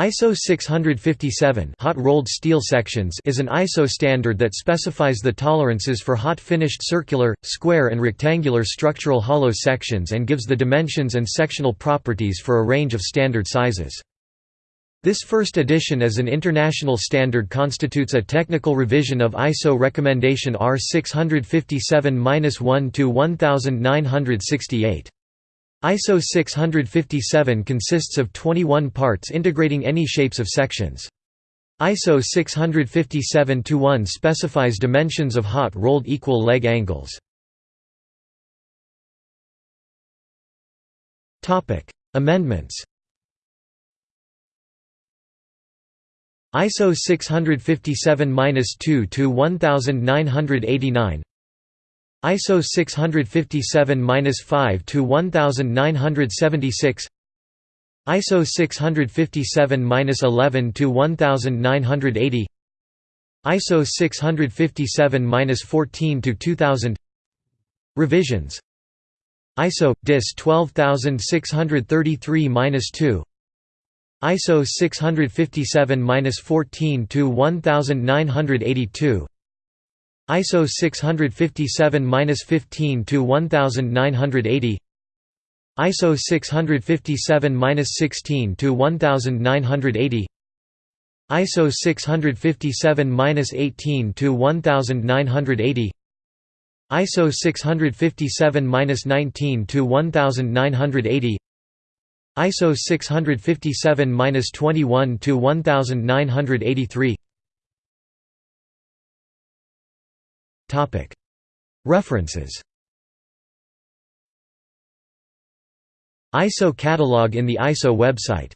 ISO 657 hot rolled steel sections is an ISO standard that specifies the tolerances for hot finished circular, square and rectangular structural hollow sections and gives the dimensions and sectional properties for a range of standard sizes. This first edition as an international standard constitutes a technical revision of ISO recommendation R 657-1 to 1968. ISO 657 consists of 21 parts integrating any shapes of sections. ISO 657-1 specifies dimensions of hot rolled equal leg angles. Amendments ISO 657-2 to 1989 ISO 657-5 to 1976 ISO 657-11 to 1980 ISO 657-14 to 2000 Revisions. ISO DIS 12633-2 ISO 657-14 to 1982 ISO 657-15 to 1980 ISO 657-16 to 1980 ISO 657-18 to 1980 ISO 657-19 to 1980 ISO 657-21 to 1983 References. ISO catalog in the ISO website